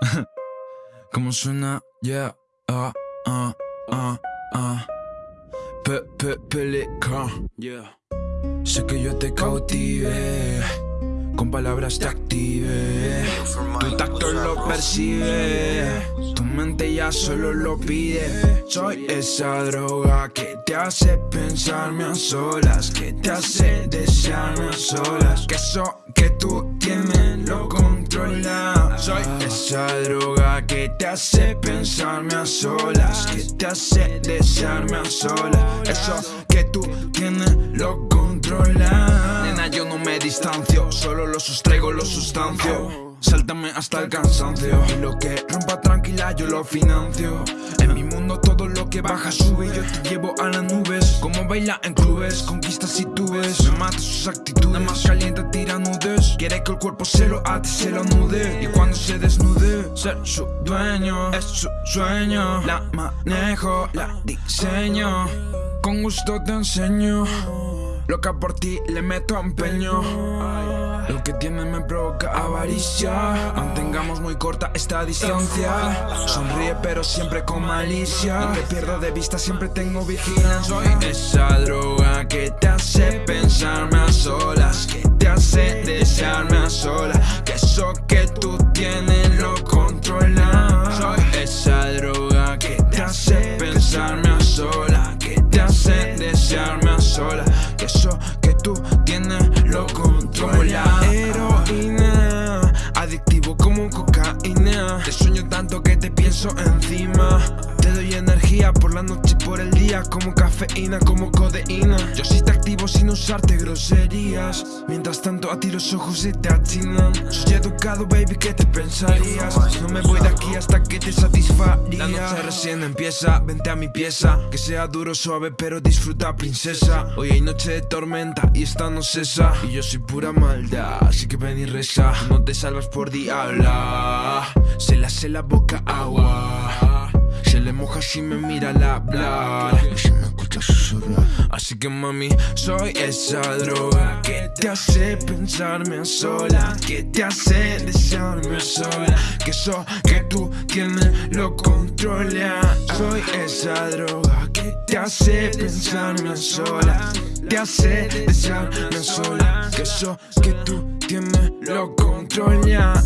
¿Cómo suena? Yeah, ah, ah, ah, ah. Pe, pe, pelican. Yeah. Sé que yo te cautivé. Con palabras te activé. Tu tacto lo percibe. Tu mente ya solo lo pide. Soy esa droga que te hace pensarme a solas. Que te hace desearme a solas. Que eso que tú tienes lo controla. Soy esa droga que te hace pensarme a solas. Que te hace desearme a solas. Eso que tú tienes lo controla. Nena, yo no me distancio. Solo lo sustraigo, lo sustancio. Sáltame hasta el cansancio lo que rompa tranquila yo lo financio En mi mundo todo lo que baja sube Yo te llevo a las nubes baila en clubes Conquistas y tú ves. Me mata sus actitudes. Más caliente tira nudes Quiere que el cuerpo se lo ate, se lo nude Y cuando se desnude Ser su dueño Es su sueño. La manejo, la diseño. Con gusto te enseño Loca por ti le meto empeño Lo que tiene me provoca avaricia. Mantengamos muy corta esta distancia. Sonríe pero siempre con malicia. No te pierdo de vista, siempre tengo vigilancia. Soy esa droga que te hace pensarme a solas Que te hace desearme a solas Que eso que tú tienes lo controla. Soy esa droga que te hace pensarme a solas Que te hace desearme a solas Que eso Te sueño tanto que te pienso encima. Te doy energía por la noche y por el día Como cafeína, como codeína. Yo sí te activo sin usarte groserías. Mientras tanto a ti los ojos se te achinan. Soy educado baby, ¿qué te pensarías? No me voy de aquí hasta que te satisfaría. La noche recién empieza, vente a mi pieza. Que sea duro, suave, pero disfruta princesa. Hoy hay noche de tormenta y esta no cesa. Y yo soy pura maldad, así que ven y reza. No te salvas por diabla Se le hace la boca agua. Se le moja si me mira al hablar. Así que mami, soy esa droga Que te hace pensarme a sola Que te hace desearme sola Que eso que tú tienes lo controla. Soy esa droga que te hace pensarme a sola Te hace desearme sola Que eso que tú tienes lo controla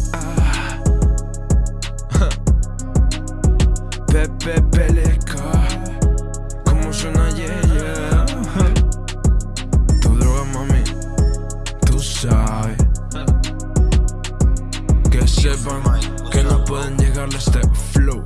Que sepan que no pueden llegarle a este flow